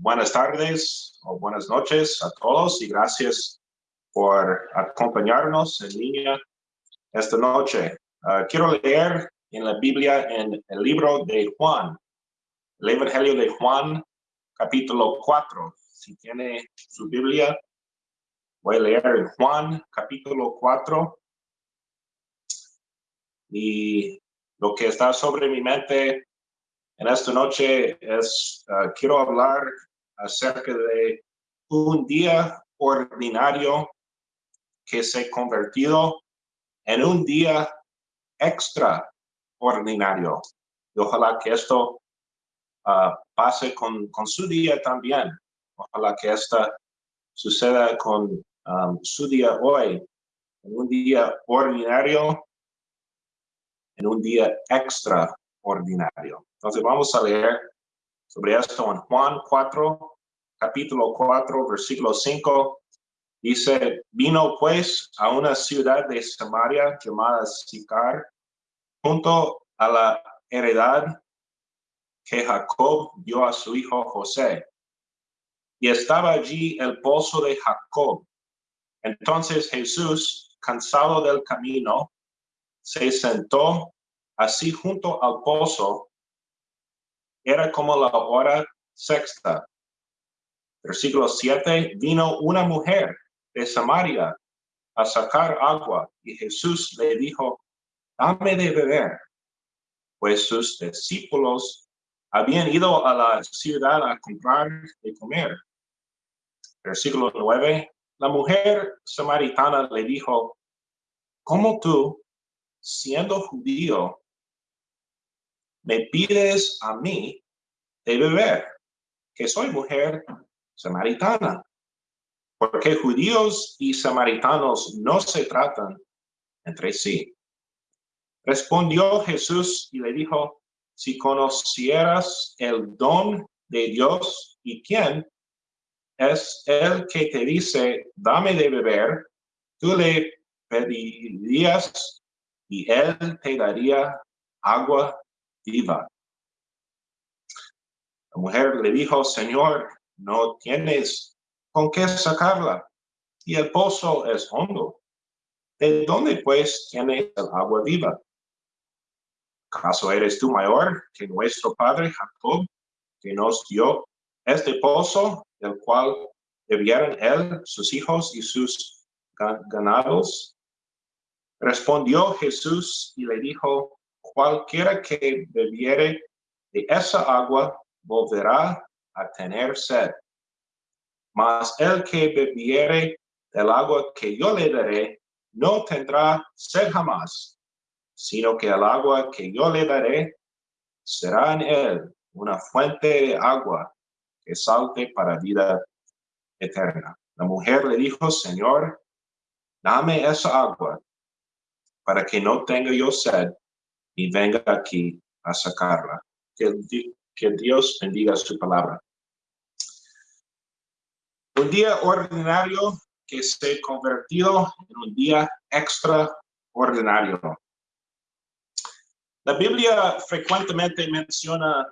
buenas tardes o buenas noches a todos y gracias por acompañarnos en línea esta noche. Ah, quiero leer en la Biblia en el libro de Juan, el Evangelio de Juan, capítulo 4. Si tiene su Biblia, voy a leer en Juan, capítulo 4. Y lo que está sobre mi mente en esta noche es, ah, quiero hablar acerca de un día ordinario que se ha convertido en un día extraordinario. Y ojalá que esto ah, pase con, con, su día también. Ojalá que esto suceda con um, su día hoy, un día ordinario, en un día extraordinario. Entonces vamos a leer sobre esto en Juan 4, capítulo 4, versículo 5. Dice, vino pues a una ciudad de Samaria llamada Sicar, junto a la heredad que Jacob dio a su hijo José. Y estaba allí el pozo de Jacob. Entonces Jesús, cansado del camino, se sentó así junto al pozo era como la hora sexta. Versículo 7, vino una mujer de Samaria a sacar agua y Jesús le dijo, dame de beber, pues sus discípulos habían ido a la ciudad a comprar de comer. Versículo 9, la mujer samaritana le dijo, ¿cómo tú, siendo judío, me pides a mí de beber, que soy mujer samaritana. Porque judíos y samaritanos no se tratan entre sí. Respondió Jesús y le dijo, si conocieras el don de Dios y quién es el que te dice, dame de beber, tú le pedirías y él te daría agua viva. La mujer le dijo, Señor, no tienes con qué sacarla, y el pozo es hondo. ¿De dónde pues tienes el agua viva? ¿Acaso eres tú mayor que nuestro padre Jacob, que nos dio este pozo, del cual bebieron él, sus hijos y sus ganados? Respondió Jesús y le dijo, cualquiera que bebiere de esa agua volverá a tener sed. Mas el que bebiere del agua que yo le daré, no tendrá sed jamás, sino que el agua que yo le daré será en él una fuente de agua que salte para vida eterna. La mujer le dijo, Señor, dame esa agua para que no tenga yo sed y venga aquí a sacarla. Que, Dios bendiga su palabra. Un día ordinario que se ha convertido en un día extraordinario. La Biblia frecuentemente menciona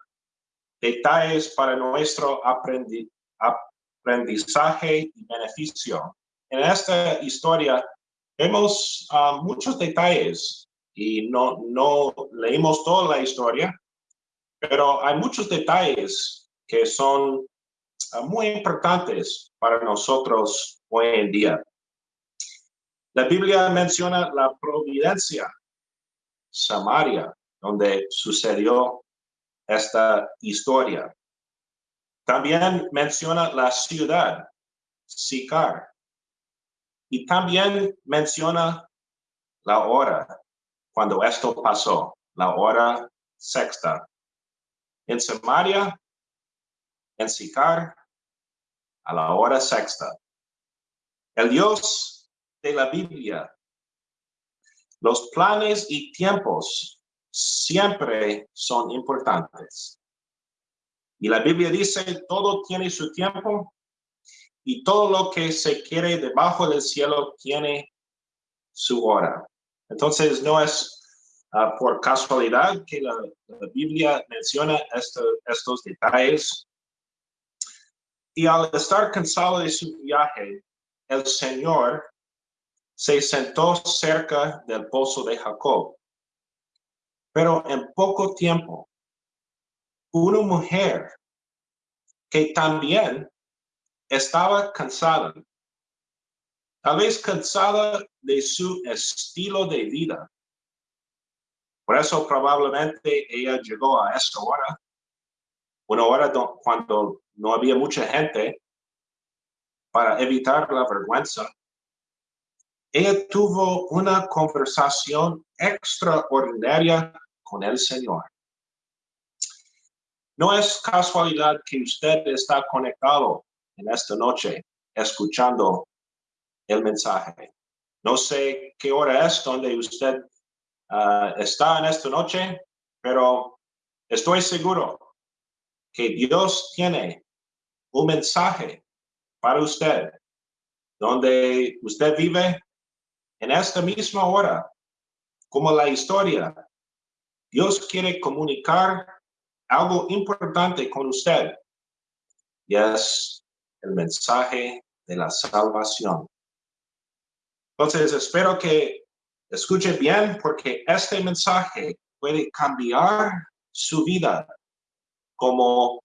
detalles para nuestro aprendizaje y beneficio. En esta historia vemos ah, muchos detalles y no, no leímos toda la historia, pero hay muchos detalles que son ah, muy importantes para nosotros hoy en día. La Biblia menciona la providencia, Samaria, donde sucedió esta historia. También menciona la ciudad, Sicar. Y también menciona la hora, cuando esto pasó, la hora sexta. En Samaria, en Sicar, a la hora sexta. El Dios de la Biblia, los planes y tiempos siempre son importantes. Y la Biblia dice, todo tiene su tiempo y todo lo que se quiere debajo del cielo tiene su hora. Entonces, no es ah, por casualidad que la, Biblia menciona estos detalles. Y al estar cansado de su viaje, el Señor se sentó cerca del pozo de Jacob. Pero en poco tiempo, una mujer que también estaba cansada, tal vez cansada de su estilo de vida. Por eso probablemente ella llegó a esta hora, una hora cuando no había mucha gente, para evitar la vergüenza. Ella tuvo una conversación extraordinaria con el Señor. No es casualidad que usted está conectado en esta noche escuchando el mensaje. No sé qué hora es donde usted ah, está en esta noche, pero estoy seguro que Dios tiene un mensaje para usted, donde usted vive en esta misma hora, como la historia. Dios quiere comunicar algo importante con usted y es el mensaje de la salvación. Entonces, espero que escuche bien porque este mensaje puede cambiar su vida como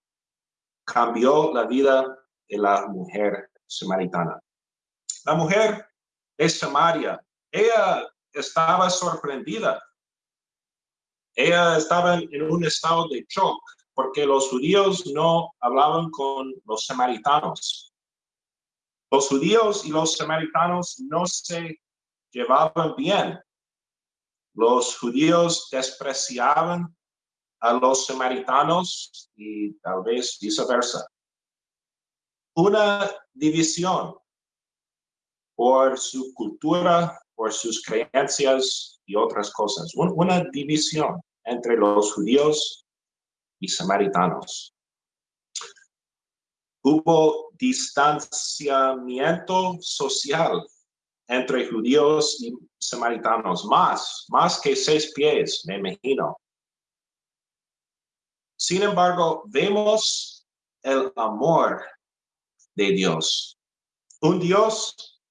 cambió la vida de la mujer samaritana. La mujer de Samaria, ella estaba sorprendida. Ella estaba en un estado de shock porque los judíos no hablaban con los samaritanos. Los judíos y los samaritanos no se llevaban bien. Los judíos despreciaban a los samaritanos y tal vez viceversa una división por su cultura, por sus creencias y otras cosas. Una división entre los judíos y samaritanos. Hubo distanciamiento social entre judíos y samaritanos, más, más que seis pies, me imagino. Sin embargo, vemos el amor de Dios. Un Dios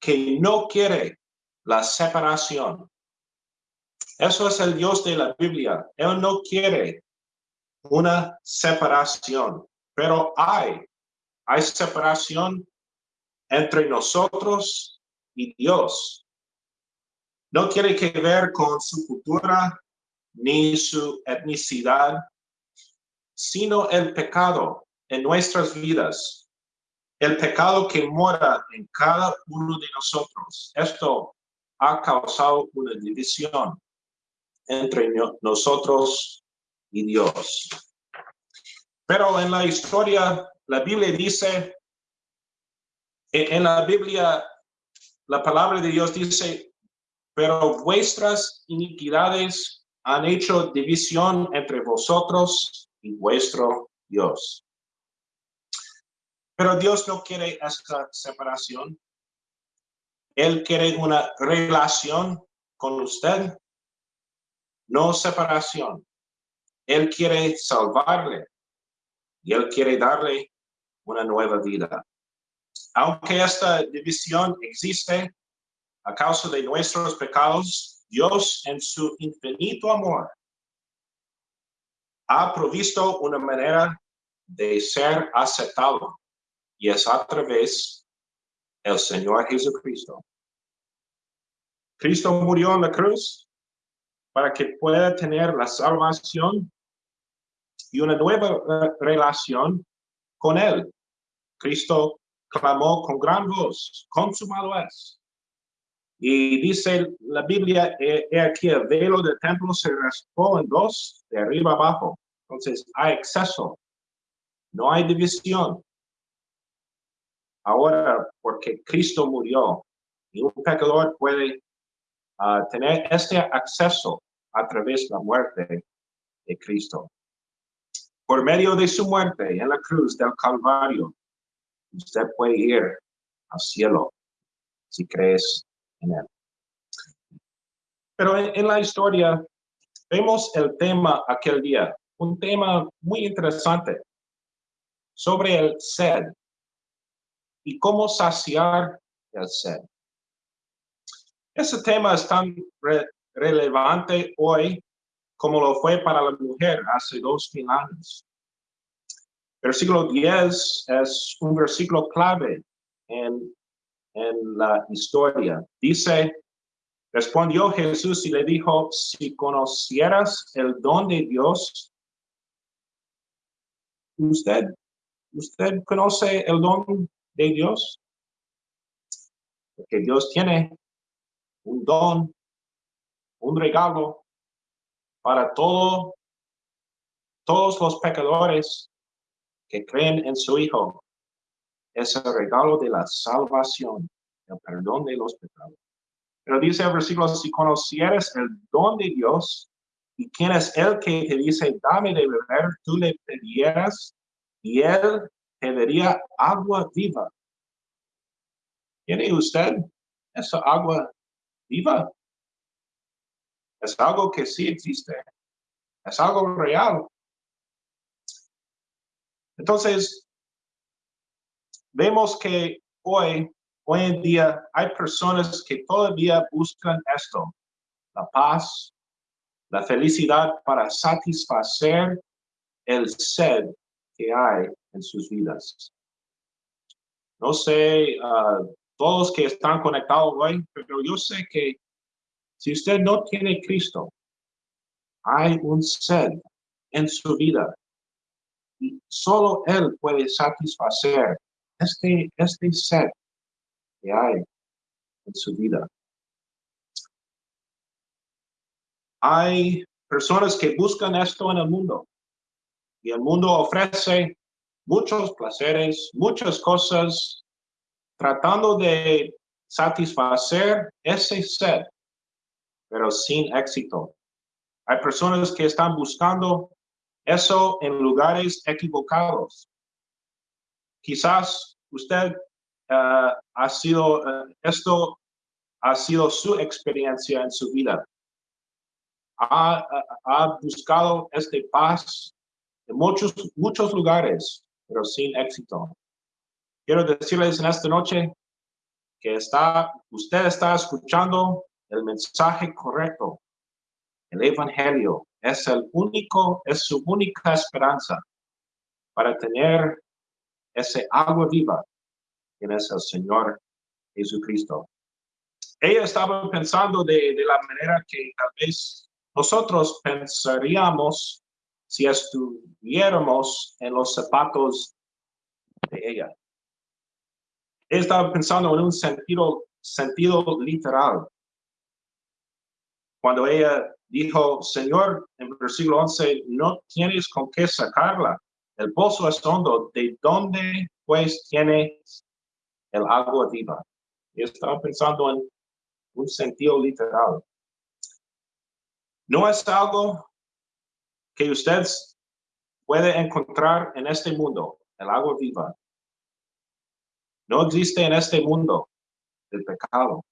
que no quiere la separación. Eso es el Dios de la Biblia. Él no quiere una separación, pero hay, hay separación entre nosotros y Dios. No quiere que ver con su cultura ni su etnicidad, sino el pecado en nuestras vidas el pecado que mora en cada uno de nosotros. Esto ha causado una división entre nosotros y Dios. Pero en la historia, la Biblia dice, en la Biblia, la palabra de Dios dice, pero vuestras iniquidades han hecho división entre vosotros y vuestro Dios. Pero Dios no quiere esta separación. Él quiere una relación con usted, no separación. Él quiere salvarle y Él quiere darle una nueva vida. Aunque esta división existe a causa de nuestros pecados, Dios en su infinito amor ha provisto una manera de ser aceptado y es a través del Señor Jesucristo. Cristo murió en la cruz para que pueda tener la salvación y una nueva relación con Él. Cristo clamó con gran voz, consumado es. Y dice la Biblia, he, aquí el velo del templo se raspó en dos, de arriba abajo. Entonces hay exceso, no hay división. Ahora, porque Cristo murió, y un pecador puede ah, tener este acceso a través de la muerte de Cristo. Por medio de su muerte en la cruz del Calvario, usted puede ir al cielo si crees en él. Pero en la historia vemos el tema aquel día, un tema muy interesante sobre el sed y cómo saciar el sed. Ese tema es tan relevante hoy como lo fue para la mujer hace dos mil años. Versículo 10 es un versículo clave en, en la historia. Dice, respondió Jesús y le dijo, si conocieras el don de Dios, usted, usted conoce el don de Dios, porque Dios tiene un don, un regalo para todo, todos los pecadores que creen en su Hijo. Es el regalo de la salvación, el perdón de los pecados. Pero dice el versículo, si conocieres el don de Dios y quién es el que dice, dame de beber, tú le pedieras y él te daría agua viva. ¿Tiene usted esa agua viva? Es algo que sí existe. Es algo real. Entonces, vemos que hoy, hoy en día, hay personas que todavía buscan esto, la paz, la felicidad para satisfacer el sed que hay en sus vidas. No sé, uh, todos que están conectados hoy, pero yo sé que si usted no tiene Cristo, hay un sed en su vida. Y solo Él puede satisfacer este, este sed que hay en su vida. Hay personas que buscan esto en el mundo y el mundo ofrece muchos placeres, muchas cosas, tratando de satisfacer ese sed, pero sin éxito. Hay personas que están buscando eso en lugares equivocados. Quizás usted eh, ha sido, eh, esto ha sido su experiencia en su vida. Ha, buscado este paz en muchos, muchos lugares, pero sin éxito. Quiero decirles en esta noche que está, usted está escuchando el mensaje correcto. El Evangelio es el único, es su única esperanza para tener ese agua viva, que es el Señor Jesucristo. Ella estaba pensando de, la manera que tal vez nosotros pensaríamos si estuviéramos en los zapatos de ella. estaba pensando en un sentido, sentido literal. Cuando ella dijo, Señor, en versículo 11, no tienes con qué sacarla. El pozo es hondo. ¿De dónde pues tienes el agua viva? Y estaba pensando en un sentido literal. No es algo que usted puede encontrar en este mundo, el agua viva. No existe en este mundo el pecado.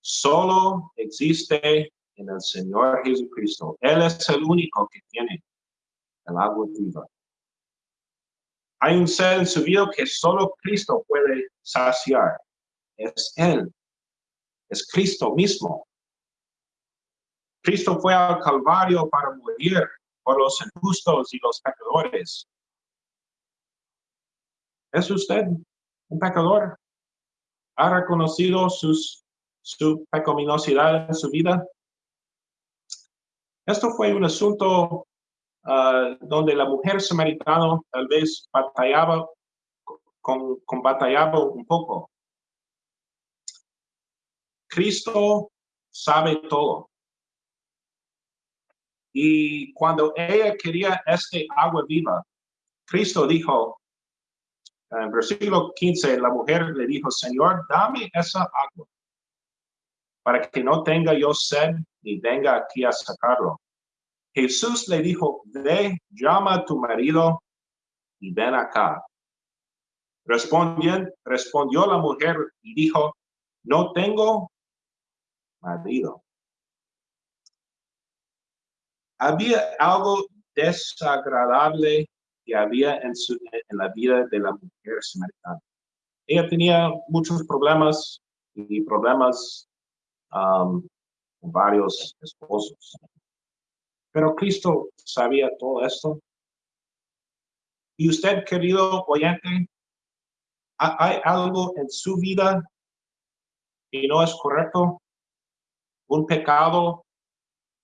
Solo existe en el Señor Jesucristo. Él es el único que tiene el agua viva. Hay un ser en su vida que solo Cristo puede saciar. Es Él. Es Cristo mismo. Cristo fue al Calvario para morir por los injustos y los pecadores. ¿Es usted un pecador? ¿Ha reconocido sus, su pecaminosidad en su vida? Esto fue un asunto ah, donde la mujer samaritana tal vez batallaba con, con batallaba un poco. Cristo sabe todo. Y cuando ella quería este agua viva, Cristo dijo, en versículo 15, la mujer le dijo, Señor, dame esa agua para que no tenga yo sed ni venga aquí a sacarlo. Jesús le dijo, ve, llama a tu marido y ven acá. Respondió, respondió la mujer y dijo, no tengo marido había algo desagradable que había en, su, en la vida de la mujer samaritana. Ella tenía muchos problemas y problemas um, varios esposos. Pero Cristo sabía todo esto. Y usted, querido oyente, ¿hay algo en su vida que no es correcto? ¿Un pecado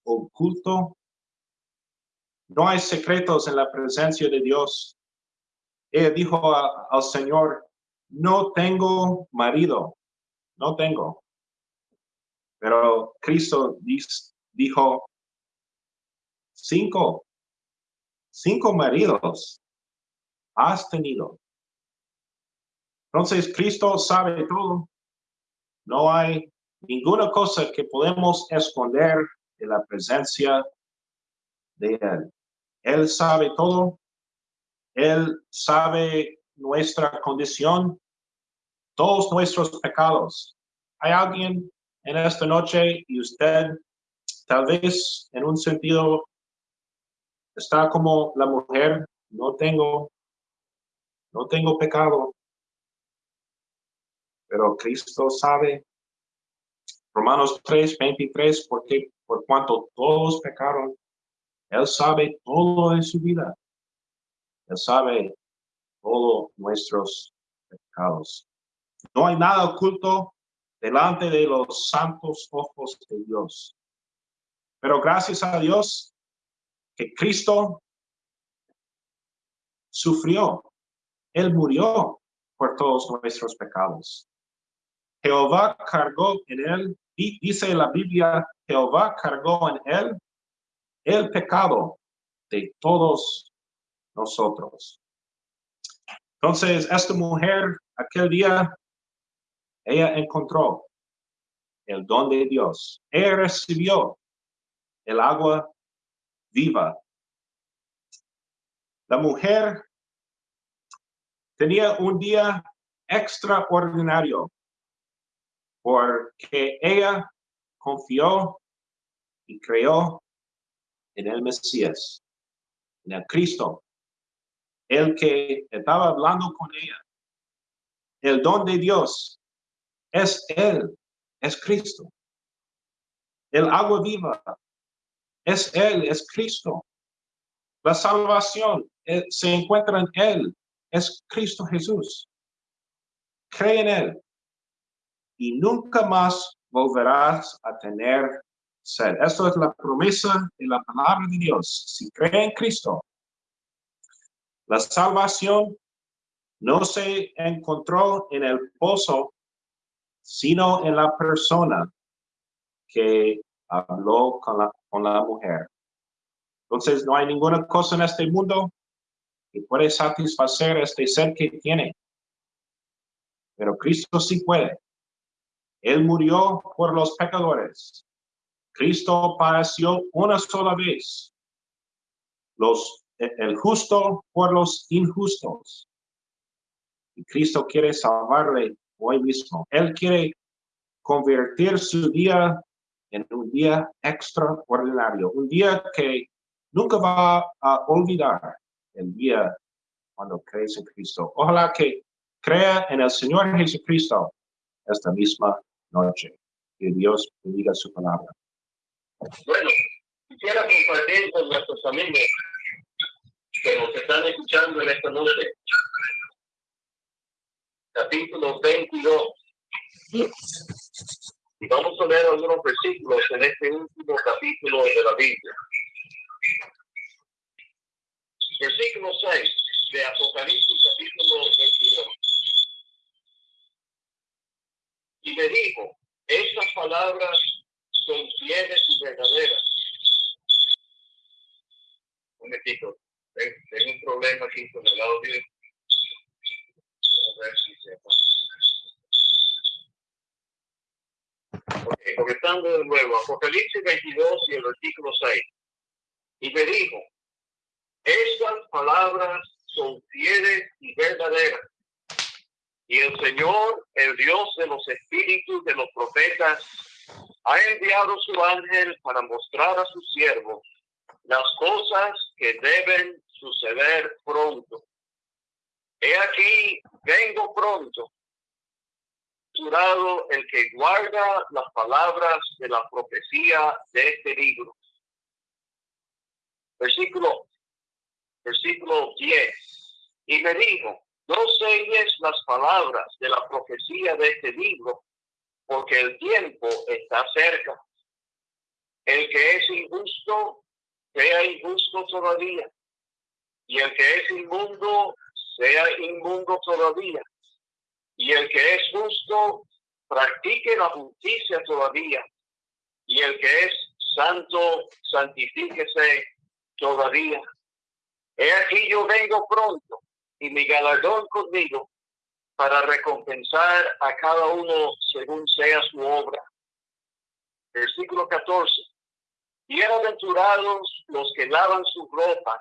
oculto? No hay secretos en la presencia de Dios. Ella dijo al Señor, no tengo marido, no tengo. Pero Cristo dijo, cinco, cinco maridos has tenido. Entonces Cristo sabe todo. No hay ninguna cosa que podemos esconder de la presencia de Él. Él sabe todo. Él sabe nuestra condición, todos nuestros pecados. Hay alguien en esta noche y usted tal vez en un sentido está como la mujer, no tengo, no tengo pecado, pero Cristo sabe. Romanos 3, 23, porque por cuanto todos pecaron, él sabe todo en su vida. Él sabe todos nuestros pecados. No hay nada oculto delante de los santos ojos de Dios. Pero gracias a Dios que Cristo sufrió. Él murió por todos nuestros pecados. Jehová cargó en él, y dice la Biblia, Jehová cargó en él el pecado de todos nosotros. Entonces, esta mujer, aquel día, ella encontró el don de Dios. Ella recibió el agua viva. La mujer tenía un día extraordinario porque ella confió y creyó en el Mesías, en el Cristo, el que estaba hablando con ella. El don de Dios es Él, es Cristo. El agua viva es Él, es Cristo. La salvación eh, se encuentra en Él, es Cristo Jesús. Cree en Él y nunca más volverás a tener sed. Esto es la promesa de la palabra de Dios. Si cree en Cristo, la salvación no se encontró en el pozo, sino en la persona que habló con la, con la mujer. Entonces no hay ninguna cosa en este mundo que puede satisfacer este ser que tiene. Pero Cristo sí puede. Él murió por los pecadores. Cristo padeció una sola vez. Los, el justo por los injustos. Y Cristo quiere salvarle hoy mismo. Él quiere convertir su día en un día extraordinario, un día que nunca va a olvidar el día cuando crees en Cristo. Ojalá que crea en el Señor Jesucristo esta misma noche. Que Dios bendiga su palabra. Bueno, quisiera compartir con nuestros amigos que nos están escuchando en esta noche. Capítulo 22. Y vamos a leer algunos versículos en este último capítulo de la Biblia. Versículo 6 de Apocalipsis, capítulo 22. Y me dijo, estas palabras son fieles y verdaderas. Un momentito, tengo un problema aquí con el audio. Okay, comenzando de nuevo, Apocalipsis 22 y el versículo 6. Y me dijo, estas palabras son fieles y verdaderas. Y el Señor, el Dios de los espíritus de los profetas, ha enviado su ángel para mostrar a sus siervos las cosas que deben suceder pronto. He aquí, vengo pronto. Jurado el que guarda las palabras de la profecía de este libro. Versículo, versículo 10. Y me dijo, no selles las palabras de la profecía de este libro, porque el tiempo está cerca. El que es injusto, sea injusto todavía. Y el que es inmundo, sea inmundo todavía. Y el que es justo, practique la justicia todavía. Y el que es santo, santifíquese todavía. He aquí yo vengo pronto y mi galardón conmigo para recompensar a cada uno según sea su obra. Versículo 14. Bienaventurados los que lavan sus ropas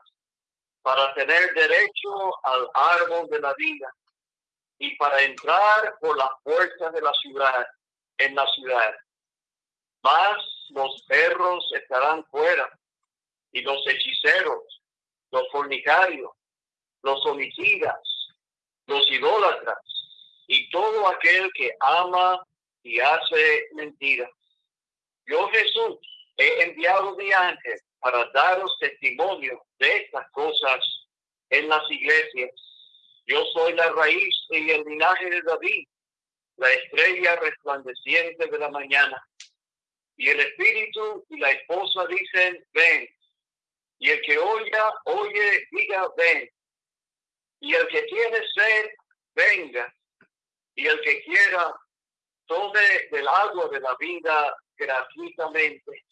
para tener derecho al árbol de la vida y para entrar por la puerta de la ciudad, en la ciudad. Más los perros estarán fuera y los hechiceros, los fornicarios, los homicidas, los idólatras y todo aquel que ama y hace mentira. Yo Jesús he enviado mi ángel para daros testimonio de estas cosas en las iglesias. Yo soy la raíz y el linaje de David, la estrella resplandeciente de la mañana. Y el espíritu y la esposa dicen, ven. Y el que oya, oye, diga, ven. Y el que tiene sed, venga. Y el que quiera, tome del agua de la vida gratuitamente.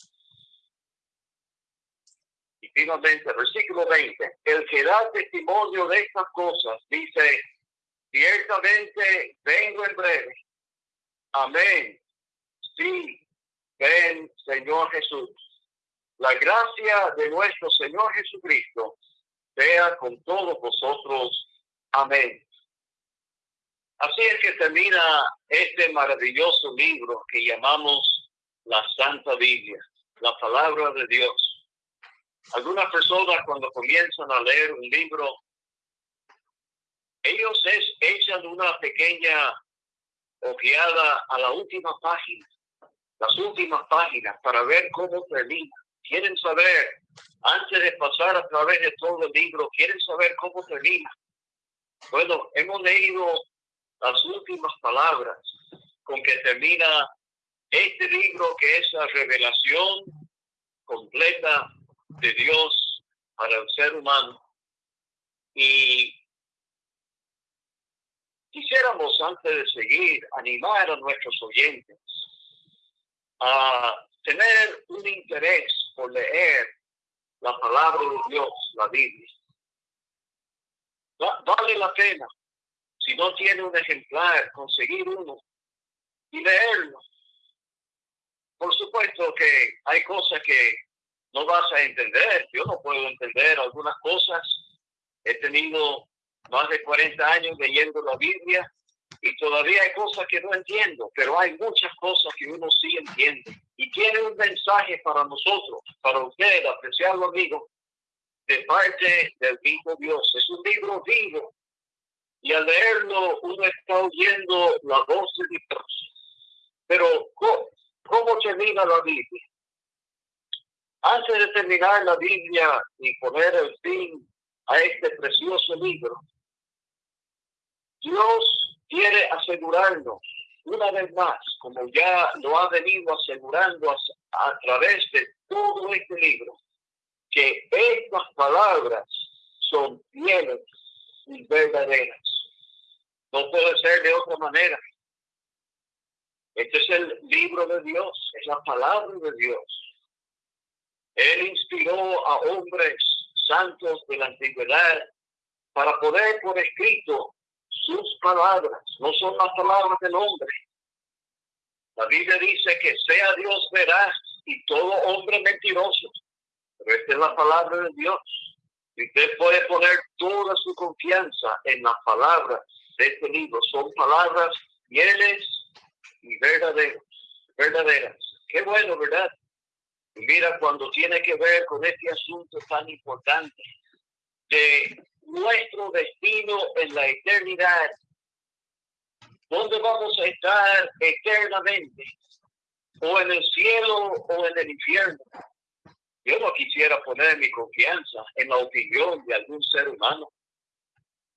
Y finalmente, versículo 20, el que da testimonio de estas cosas dice, ciertamente vengo en breve. Amén. Sí, ven Señor Jesús. La gracia de nuestro Señor Jesucristo sea con todos vosotros. Amén. Así es que termina este maravilloso libro que llamamos la Santa Biblia, la palabra de Dios. Algunas personas cuando comienzan a leer un libro, ellos es, echan una pequeña ojeada a la última página, las últimas páginas, para ver cómo termina. Quieren saber, antes de pasar a través de todo el libro, quieren saber cómo termina. Bueno, hemos leído las últimas palabras con que termina este libro que es la revelación completa de Dios para el ser humano. Y quisiéramos, antes de seguir, animar a nuestros oyentes a tener un interés por leer la palabra de Dios, la Biblia. Vale la pena, si no tiene un ejemplar, conseguir uno y leerlo. Por supuesto que hay cosas que no vas a entender. Yo no puedo entender algunas cosas. He tenido más de 40 años leyendo la Biblia y todavía hay cosas que no entiendo, pero hay muchas cosas que uno sí entiende. Y tiene un mensaje para nosotros, para usted, apreciado amigo, de parte del mismo Dios. Es un libro vivo. Y al leerlo uno está oyendo la voz de Dios. Pero ¿cómo, cómo termina la Biblia? Antes de terminar la Biblia y poner el fin a este precioso libro, Dios quiere asegurarnos una vez más, como ya lo ha venido asegurando a, través de todo este libro, que estas palabras son fieles y verdaderas. No puede ser de otra manera. Este es el libro de Dios, es la palabra de Dios. Él inspiró a hombres santos de la antigüedad para poder por escrito sus palabras, no son las palabras del hombre. La Biblia dice que sea Dios veraz y todo hombre mentiroso. Pero esta es la palabra de Dios. Y usted puede poner toda su confianza en las palabras de este libro. Son palabras fieles y verdaderas. verdaderas. Qué bueno, ¿verdad? Mira, cuando tiene que ver con este asunto tan importante de nuestro destino en la eternidad. ¿Dónde vamos a estar eternamente? ¿O en el cielo o en el infierno? Yo no quisiera poner mi confianza en la opinión de algún ser humano,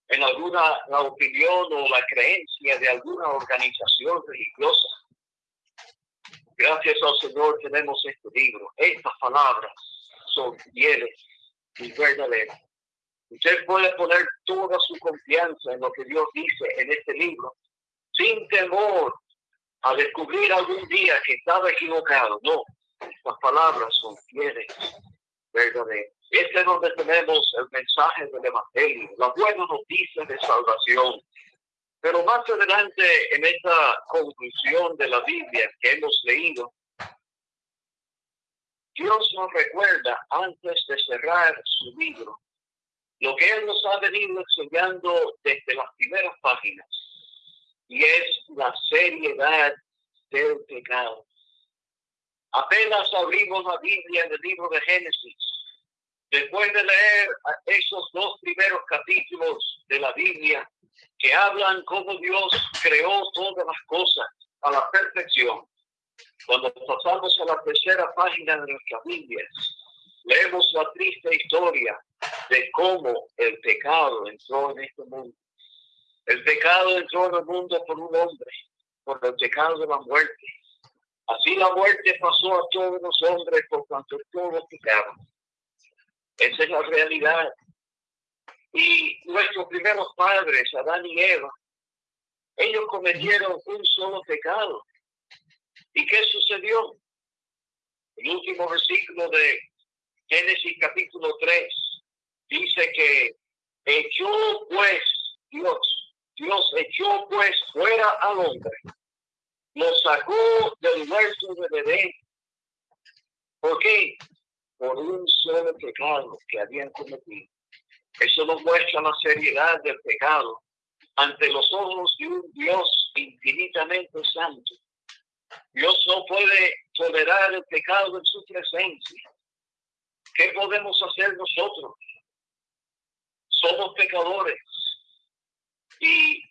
en alguna la opinión o la creencia de alguna organización religiosa. Gracias al Señor tenemos este libro. Estas palabras son fieles y verdaderas. Usted puede poner toda su confianza en lo que Dios dice en este libro, sin temor a descubrir algún día que estaba equivocado. No, las palabras son fieles, verdaderas. Este es donde tenemos el mensaje del Evangelio, la buena noticia de salvación. Pero más adelante en esta conclusión de la Biblia que hemos leído, Dios nos recuerda antes de cerrar su libro lo que Él nos ha venido enseñando desde las primeras páginas y es la seriedad del pecado. Apenas abrimos la Biblia en el libro de Génesis. Después de leer esos dos primeros capítulos de la Biblia que hablan cómo Dios creó todas las cosas a la perfección, cuando pasamos a la tercera página de nuestra Biblia, leemos la triste historia de cómo el pecado entró en este mundo. El pecado entró en el mundo por un hombre, por el pecado de la muerte. Así la muerte pasó a todos los hombres por cuanto todos pecaron. Esa es la realidad. Y nuestros primeros padres, Adán y Eva, ellos cometieron un solo pecado. ¿Y qué sucedió? El último versículo de Génesis capítulo 3 dice que echó pues Dios, Dios echó pues fuera al hombre lo sacó del huerto de bebé. ¿Por qué? Por un solo pecado que habían cometido. Eso nos muestra la seriedad del pecado ante los ojos de un Dios infinitamente santo. Dios no puede tolerar el pecado en su presencia. ¿Qué podemos hacer nosotros? Somos pecadores y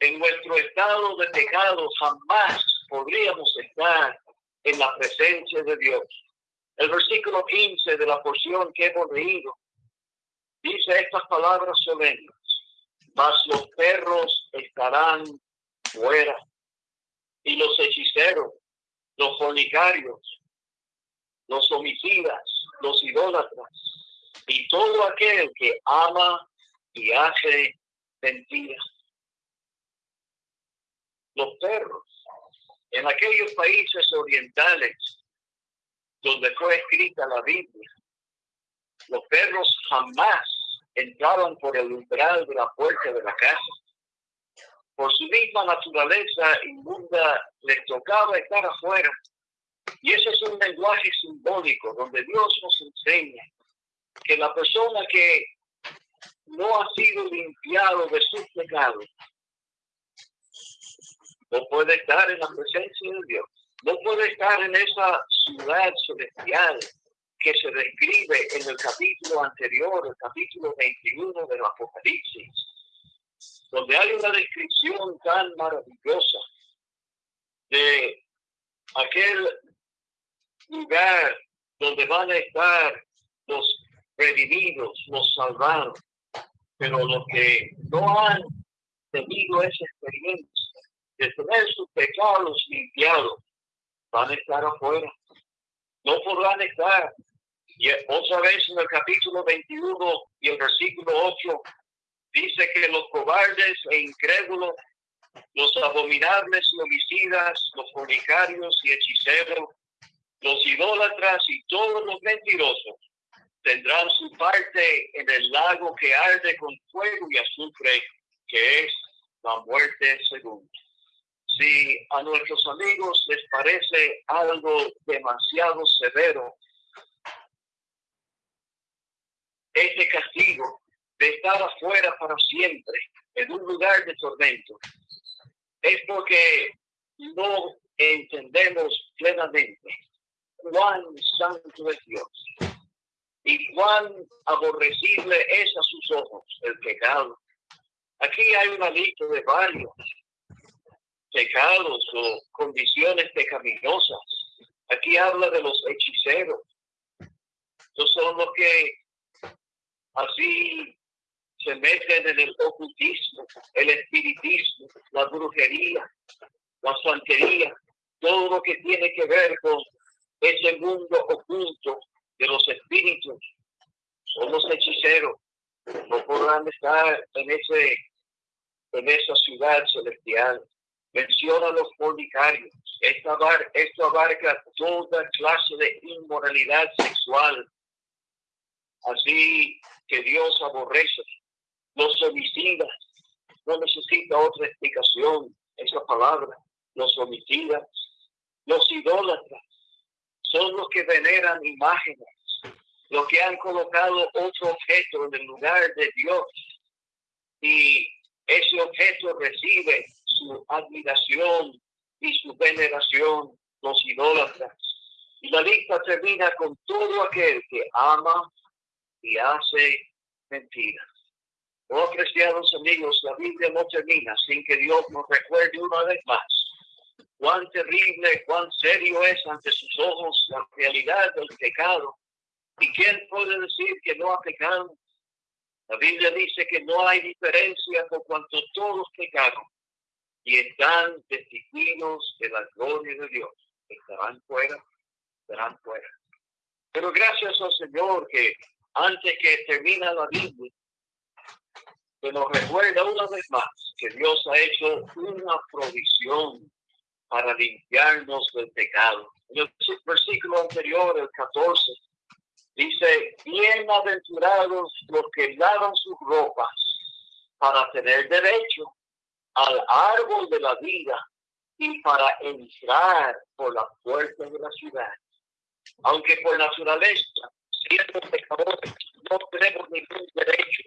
en nuestro estado de pecado jamás podríamos estar en la presencia de Dios. El versículo 15 de la porción que hemos leído dice estas palabras solemnes, mas los perros estarán fuera y los hechiceros, los fornicarios, los homicidas, los idólatras y todo aquel que ama y hace mentiras los perros. En aquellos países orientales donde fue escrita la Biblia, los perros jamás entraban por el umbral de la puerta de la casa. Por su misma naturaleza inmunda les tocaba estar afuera. Y ese es un lenguaje simbólico donde Dios nos enseña que la persona que no ha sido limpiado de sus pecados no puede estar en la presencia de Dios, no puede estar en esa ciudad celestial que se describe en el capítulo anterior, el capítulo 21 del Apocalipsis, donde hay una descripción tan maravillosa de aquel lugar donde van a estar los redimidos, los salvados, pero los que no han tenido esa experiencia de tener sus pecados limpiados, van a estar afuera. No podrán estar. Y otra vez en el capítulo 21 y el versículo 8 dice que los cobardes e incrédulos, los abominables y homicidas, los fornicarios y hechiceros, los idólatras y todos los mentirosos tendrán su parte en el lago que arde con fuego y azufre, que es la muerte segunda si a nuestros amigos les parece algo demasiado severo, este castigo de estar afuera para siempre en un lugar de tormento es porque no entendemos plenamente cuán santo es Dios y cuán aborrecible es a sus ojos el pecado. Aquí hay una lista de varios pecados o condiciones pecaminosas. Aquí habla de los hechiceros. Estos son los que así se meten en el ocultismo, el espiritismo, la brujería, la santería, todo lo que tiene que ver con ese mundo oculto de los espíritus. Son los hechiceros. No podrán estar en ese en esa ciudad celestial. Menciona los fornicarios. Esto abarca, esto abarca toda clase de inmoralidad sexual. Así que Dios aborrece. Los homicidas. No necesita otra explicación esa palabra. Los homicidas. Los idólatras. Son los que veneran imágenes. Los que han colocado otro objeto en el lugar de Dios. Y ese objeto recibe su admiración y su veneración, los idólatras. Y la lista termina con todo aquel que ama y hace mentiras. Oh, apreciados amigos, la Biblia no termina sin que Dios nos recuerde una vez más cuán terrible, cuán serio es ante sus ojos la realidad del pecado. ¿Y quién puede decir que no ha pecado? La Biblia dice que no hay diferencia por cuanto todos pecaron y están destituidos de la gloria de Dios. Estarán fuera, estarán fuera. Pero gracias al Señor que antes que termina la Biblia, se nos recuerda una vez más que Dios ha hecho una provisión para limpiarnos del pecado. En el versículo anterior, el 14, Dice, bienaventurados los que lavan sus ropas para tener derecho al árbol de la vida y para entrar por la puerta de la ciudad. Aunque por naturaleza, siendo pecadores, no tenemos ningún derecho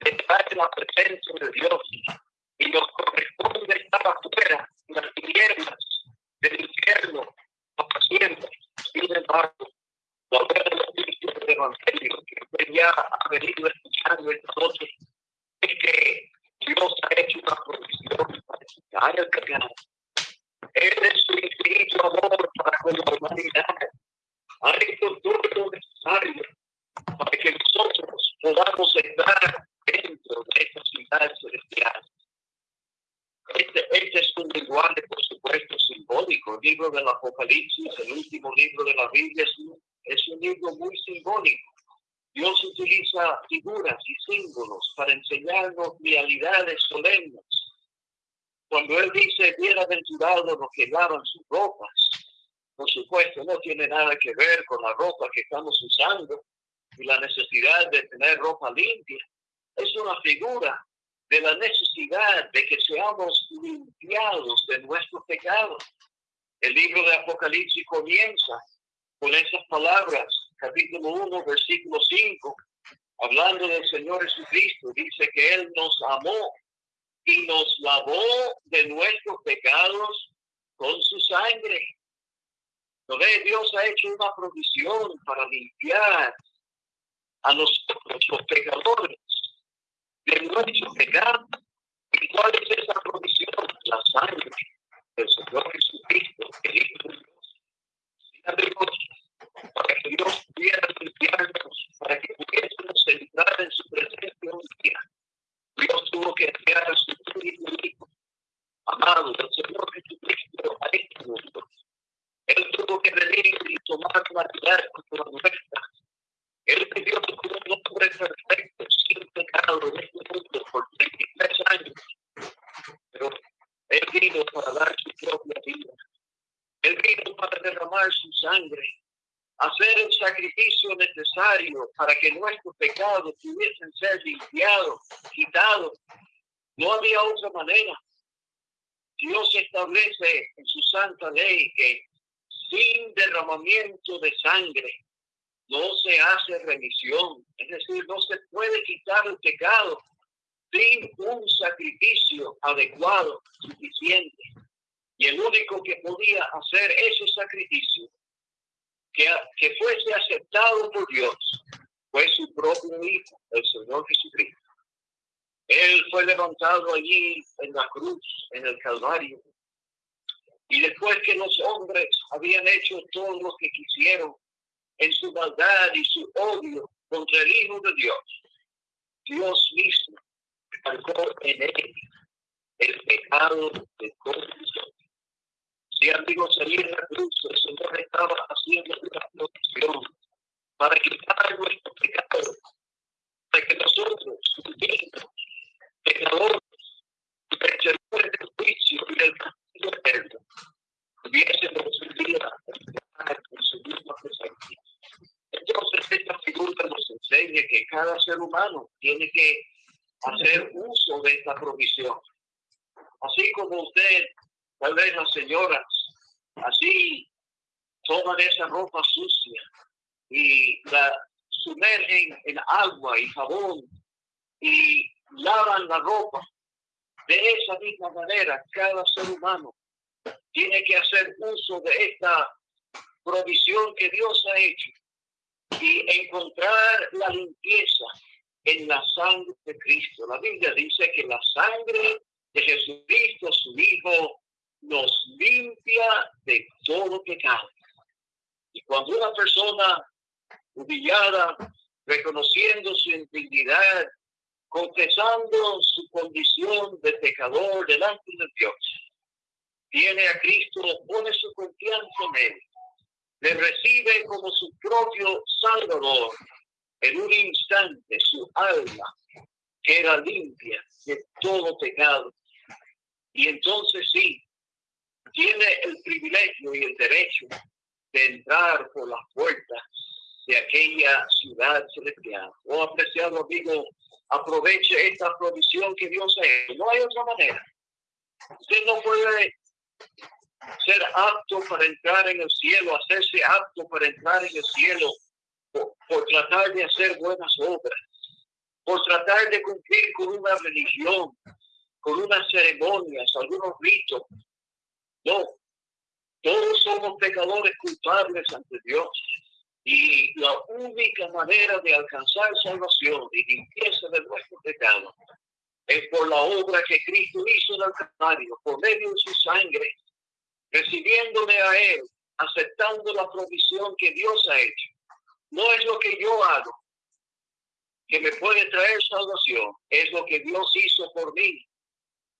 de estar en la presencia de Dios y nos corresponde estar afuera en las tinieblas del infierno para siempre. Sin embargo, la del Evangelio que ya ha venido escuchando esta noche es que Dios ha hecho una provisión para el pecado. Él es su infinito amor para con la humanidad. Ha hecho todo lo necesario para que nosotros podamos estar dentro de esta ciudad celestial. Este, este, es un lenguaje, por supuesto, simbólico. El libro del Apocalipsis, el último libro de la Biblia, es un es un libro muy simbólico. Dios utiliza figuras y símbolos para enseñarnos realidades solemnes. Cuando Él dice, bienaventurados los que lavan sus ropas, por supuesto, no tiene nada que ver con la ropa que estamos usando y la necesidad de tener ropa limpia. Es una figura de la necesidad de que seamos limpiados de nuestros pecados. El libro de Apocalipsis comienza con esas palabras, capítulo 1, versículo 5, hablando del Señor Jesucristo, dice que Él nos amó y nos lavó de nuestros pecados con su sangre. ¿No ve? Dios ha hecho una provisión para limpiar a nosotros, los pecadores, de nuestros pecados. ¿Y cuál es esa provisión? La sangre del Señor Jesucristo, el Hijo de Dios para que Dios pudiera limpiarnos, para que pudiésemos entrar en su presencia un día. Dios tuvo que enviar a su Hijo, amado, el Señor Jesucristo, a este mundo. Él tuvo que venir y tomar una vida como nuestra. Él vivió como un hombre perfecto, sin pecado en este mundo por 33 años. Pero Él vino para dar su propia vida. Él vino para derramar su sangre hacer el para que nuestros pecados pudiesen ser limpiados, quitados. No había otra manera. Dios establece en su santa ley que sin derramamiento de sangre no se hace remisión. Es decir, no se puede quitar el pecado sin un sacrificio adecuado, suficiente. Y el único que podía hacer ese sacrificio que, fuese aceptado por Dios fue su propio Hijo, el Señor Jesucristo. Él fue levantado allí en la cruz, en el Calvario. Y después que los hombres habían hecho todo lo que quisieron en su maldad y su odio contra el Hijo de Dios, Dios mismo en él el pecado de todos. Si amigos, allí en la cruz el Señor estaba haciendo una protección para quitar nuestro pecado, para que nosotros, dignos, pecadores, merecedores del juicio y del castigo día en su misma presencia. Entonces, esta figura nos enseña que cada ser humano tiene que hacer uso de esta provisión. Así como usted, tal vez las señoras, así toman esa ropa sucia y la sumergen en agua y jabón y lavan la ropa. De esa misma manera, cada ser humano tiene que hacer uso de esta provisión que Dios ha hecho y encontrar la limpieza en la sangre de Cristo. La Biblia dice que la sangre de Jesucristo, su Hijo, nos limpia de todo pecado. Y cuando una persona humillada, reconociendo su indignidad, confesando su condición de pecador delante de Dios, viene a Cristo, pone su confianza en Él, le recibe como su propio Salvador, en un instante su alma queda limpia de todo pecado. Y entonces sí, tiene el privilegio y el derecho de entrar por las puertas de aquella ciudad celestial. Oh, apreciado amigo, aproveche esta provisión que Dios ha hecho. No hay otra manera. Usted no puede ser apto para entrar en el cielo, hacerse apto para entrar en el cielo por, tratar de hacer buenas obras, por tratar de cumplir con una religión, con unas ceremonias, algunos ritos. No, todos somos pecadores culpables ante Dios. Y la única manera de alcanzar salvación y limpieza de nuestro pecado es por la obra que Cristo hizo en el por medio de su sangre, recibiéndole a Él, aceptando la provisión que Dios ha hecho. No es lo que yo hago que me puede traer salvación, es lo que Dios hizo por mí.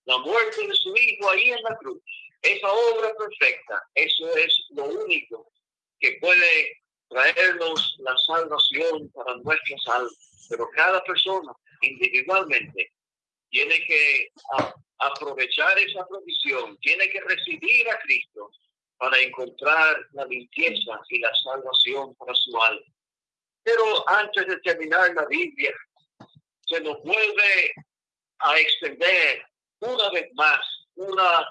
La muerte de su Hijo ahí en la cruz. Esa obra perfecta, eso es lo único que puede traernos la salvación para nuestras almas. Pero cada persona individualmente tiene que aprovechar esa provisión, tiene que recibir a Cristo para encontrar la limpieza y la salvación para su alma. Pero antes de terminar la Biblia, se nos vuelve a extender una vez más una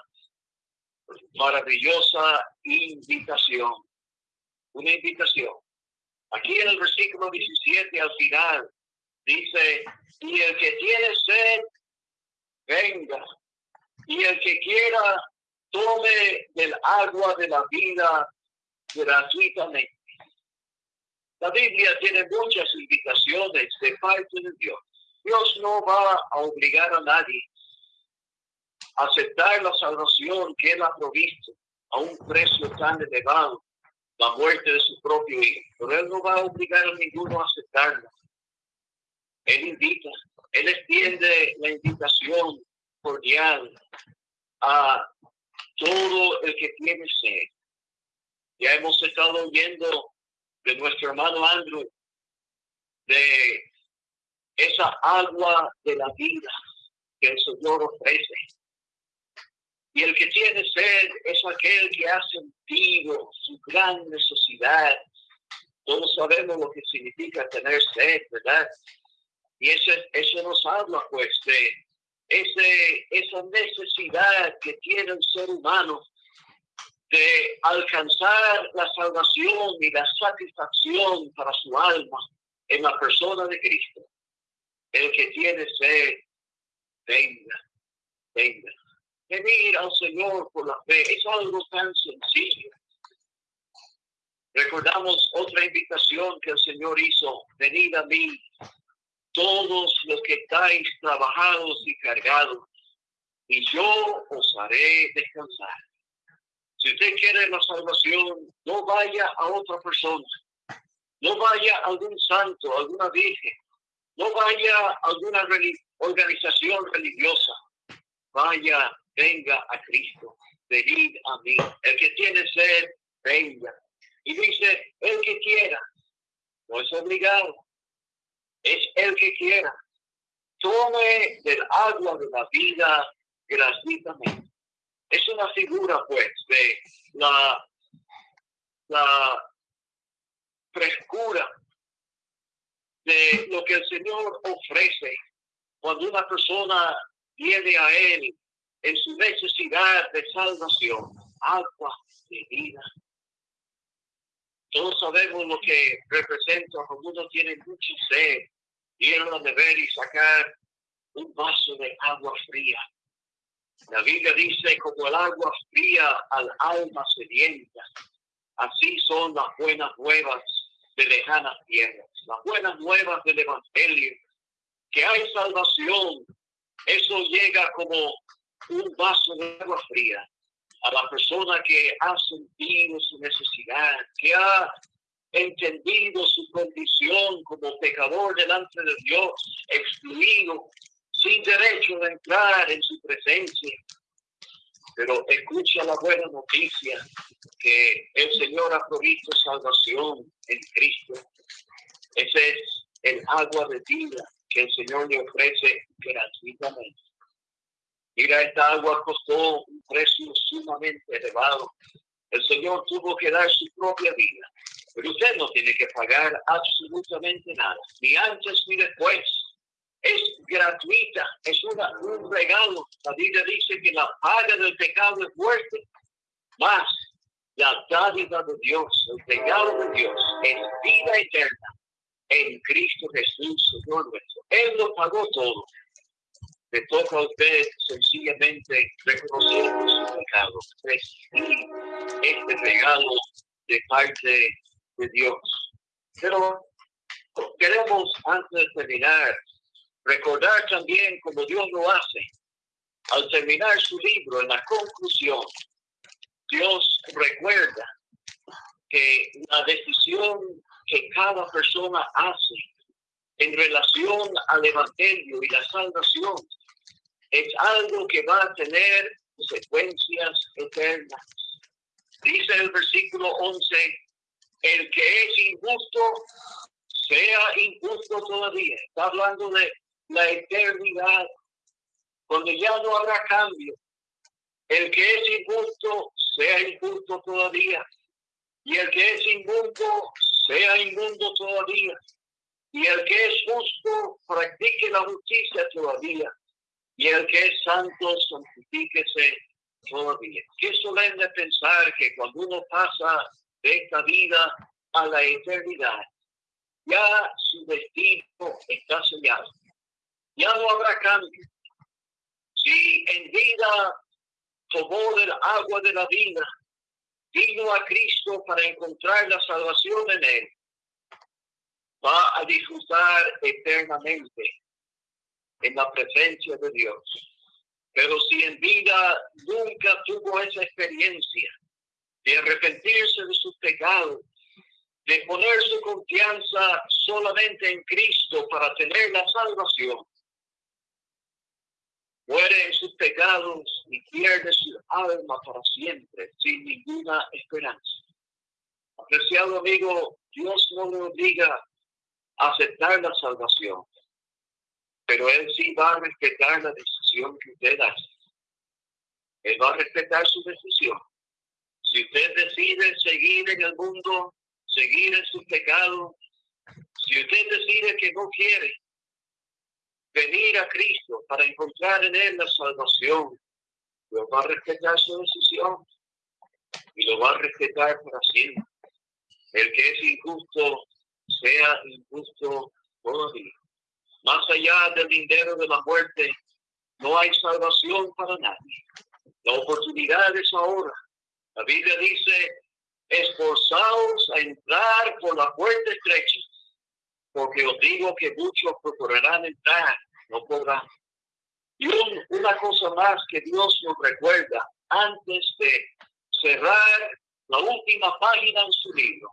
maravillosa invitación. Una invitación. Aquí en el versículo 17 al final dice, y el que tiene sed, venga. Y el que quiera, tome del agua de la vida gratuitamente. La Biblia tiene muchas invitaciones de parte de Dios. Dios no va a obligar a nadie aceptar la salvación que Él ha provisto a un precio tan elevado, la muerte de su propio Hijo. Pero Él no va a obligar a ninguno a aceptarla. Él invita, Él extiende la invitación cordial a todo el que tiene sed. Ya hemos estado oyendo de nuestro hermano Andrew, de esa agua de la vida que el Señor ofrece. Y el que tiene sed es aquel que ha sentido su gran necesidad. Todos sabemos lo que significa tener sed, ¿verdad? Y ese, eso nos habla, pues, de ese, esa necesidad que tiene el ser humano de alcanzar la salvación y la satisfacción para su alma en la persona de Cristo. El que tiene sed, venga, venga. Venir al Señor por la fe es algo tan sencillo. Recordamos otra invitación que el Señor hizo, venid a mí, todos los que estáis trabajados y cargados, y yo os haré descansar. Si usted quiere la salvación, no vaya a otra persona, no vaya a algún santo, alguna virgen, no vaya a alguna organización religiosa, vaya, venga a Cristo, venid a mí. El que tiene sed, venga. Y dice, el que quiera, no es obligado, es el que quiera. Tome del agua de la vida gratuitamente. Es una figura, pues, de la, la frescura de lo que el Señor ofrece cuando una persona viene a Él en su necesidad de salvación, agua de vida. Todos sabemos lo que representa cuando uno tiene mucha sed, ir a la beber y sacar un vaso de agua fría. La Biblia dice, como el agua fría al alma sedienta, así son las buenas nuevas de lejanas tierras, las buenas nuevas del Evangelio, que hay salvación. Eso llega como un vaso de agua fría a la persona que ha sentido su necesidad, que ha entendido su condición como pecador delante de Dios, excluido, sin derecho de entrar en su presencia. Pero escucha la buena noticia que el Señor ha provisto salvación en Cristo. Ese es el agua de vida que el Señor le ofrece gratuitamente. Mira, esta agua costó un precio sumamente elevado. El Señor tuvo que dar su propia vida. Pero usted no tiene que pagar absolutamente nada, ni antes ni después. Es gratuita, es una, un regalo. La Biblia dice que la paga del pecado es muerte. Más la dádiva de Dios, el regalo de Dios, es vida eterna en Cristo Jesús, Señor nuestro. Él lo pagó todo le toca a usted sencillamente reconocer su pecado, recibir este regalo de parte de Dios. Pero queremos, antes de terminar, recordar también como Dios lo hace. Al terminar su libro, en la conclusión, Dios recuerda que la decisión que cada persona hace en relación al Evangelio y la salvación es algo que va a tener consecuencias eternas. Dice el versículo 11, el que es injusto, sea injusto todavía. Está hablando de la eternidad, cuando ya no habrá cambio. El que es injusto, sea injusto todavía. Y el que es inmundo, sea inmundo todavía. Y el que es justo, practique la justicia todavía y el que es santo, santifíquese todavía. Qué solemne pensar que cuando uno pasa de esta vida a la eternidad, ya su destino está sellado. Ya no habrá cambio. Si en vida tomó del agua de la vida, vino a Cristo para encontrar la salvación en él, va a disfrutar eternamente en la presencia de Dios. Pero si en vida nunca tuvo esa experiencia de arrepentirse de sus pecados, de poner su confianza solamente en Cristo para tener la salvación, muere en sus pecados y pierde su alma para siempre, sin ninguna esperanza. Apreciado amigo, Dios no le obliga a aceptar la salvación pero él sí va a respetar la decisión que usted hace. Él va a respetar su decisión. Si usted decide seguir en el mundo, seguir en su pecado, si usted decide que no quiere venir a Cristo para encontrar en Él la salvación, lo va a respetar su decisión y lo va a respetar para siempre. El que es injusto, sea injusto todavía. Más allá del dinero de la muerte, no hay salvación para nadie. La oportunidad es ahora. La Biblia dice, esforzaos a entrar por la puerta estrecha, porque os digo que muchos procurarán entrar, no podrán. Y una cosa más que Dios nos recuerda antes de cerrar la última página en su libro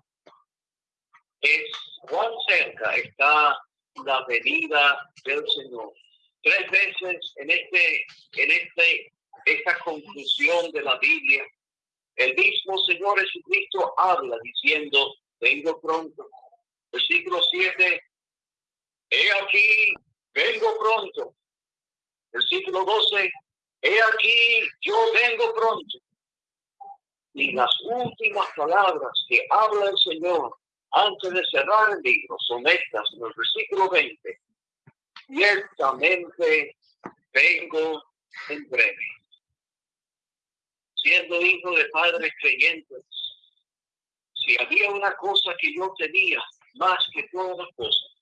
es cuán cerca está la venida del Señor. Tres veces en este, en este, esta conclusión de la Biblia, el mismo Señor Jesucristo habla diciendo, vengo pronto. Versículo 7, he aquí, vengo pronto. Versículo 12, he aquí, yo vengo pronto. Y las últimas palabras que habla el Señor antes de cerrar el libro son estas en el versículo 20. Ciertamente vengo en breve. Siendo hijo de padres creyentes, si había una cosa que yo tenía más que todas las cosas,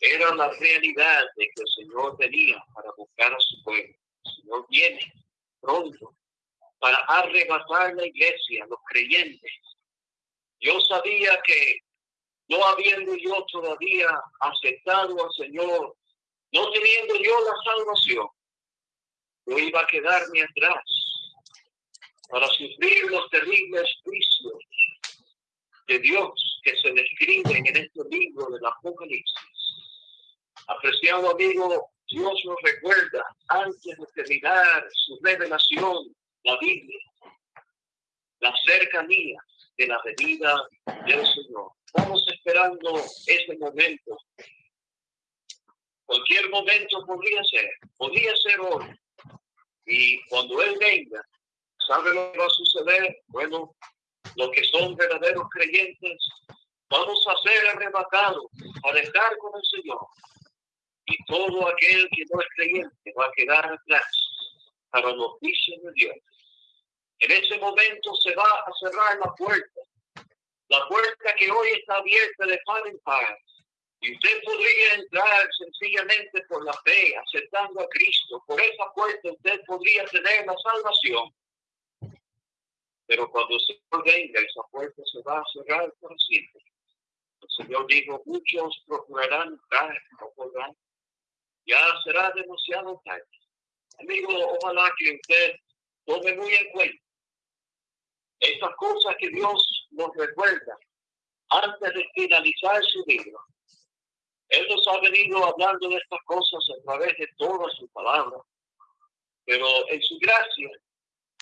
era la realidad de que el Señor venía para buscar a su pueblo. El Señor viene pronto para arrebatar la iglesia, los creyentes. Yo sabía que no habiendo yo todavía aceptado al Señor, no teniendo yo la salvación, yo iba a quedarme atrás para sufrir los terribles juicios de Dios que se describen en este libro del Apocalipsis. Apreciado amigo, Dios nos recuerda antes de terminar su revelación, la Biblia, la cercanía de la venida del Señor. Estamos esperando ese momento. Cualquier momento podría ser, podría ser hoy. Y cuando Él venga, ¿sabe lo que va a suceder? Bueno, los que son verdaderos creyentes, vamos a ser arrebatados para estar con el Señor. Y todo aquel que no es creyente va a quedar atrás para los juicios de Dios. En ese momento se va a cerrar la puerta la puerta que hoy está abierta de par en par. Y usted podría entrar sencillamente por la fe, aceptando a Cristo. Por esa puerta usted podría tener la salvación. Pero cuando Señor venga, esa puerta se va a cerrar por siempre. El Señor dijo, muchos procurarán entrar, no podrán. Ya será demasiado tarde. Amigo, ojalá que usted tome muy en cuenta estas cosas que Dios nos recuerda antes de finalizar su libro. Él nos ha venido hablando de estas cosas a través de toda su palabra, pero en su gracia,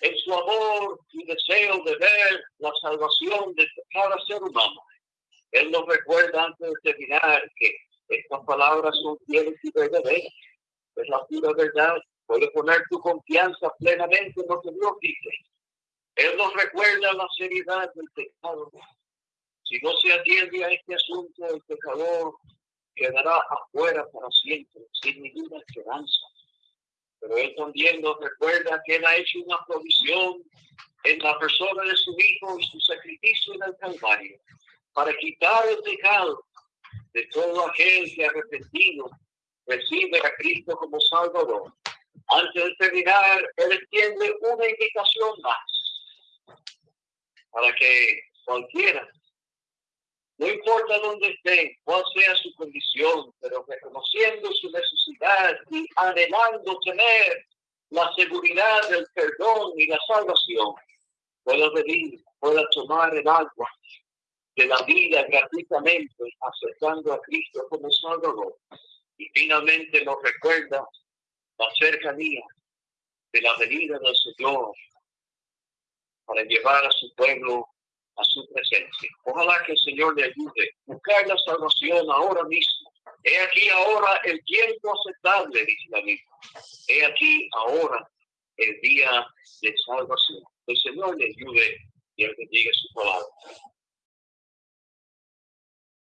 en su amor y deseo de ver la salvación de cada ser humano, Él nos recuerda antes de terminar que estas palabras son fieles y verdaderas. Es la pura verdad. Puedes poner tu confianza plenamente en lo que Dios dice él nos recuerda la seriedad del pecado. Si no se atiende a este asunto, el pecador quedará afuera para siempre, sin ninguna esperanza. Pero Él también nos recuerda que Él ha hecho una provisión en la persona de su Hijo y su sacrificio en el Calvario para quitar el pecado de todo aquel que arrepentido recibe a Cristo como Salvador. Antes de terminar, Él extiende una invitación más para que cualquiera, no importa dónde esté, cuál sea su condición, pero reconociendo su necesidad y anhelando tener la seguridad del perdón y la salvación, pueda venir, pueda tomar el agua de la vida gratuitamente, aceptando a Cristo como Salvador. Y finalmente nos recuerda la cercanía de la venida del Señor para llevar a su pueblo a su presencia. Ojalá que el Señor le ayude buscar la salvación ahora mismo. He aquí ahora el tiempo aceptable, dice la Biblia. He aquí ahora el día de salvación. El Señor le ayude y el que diga su palabra.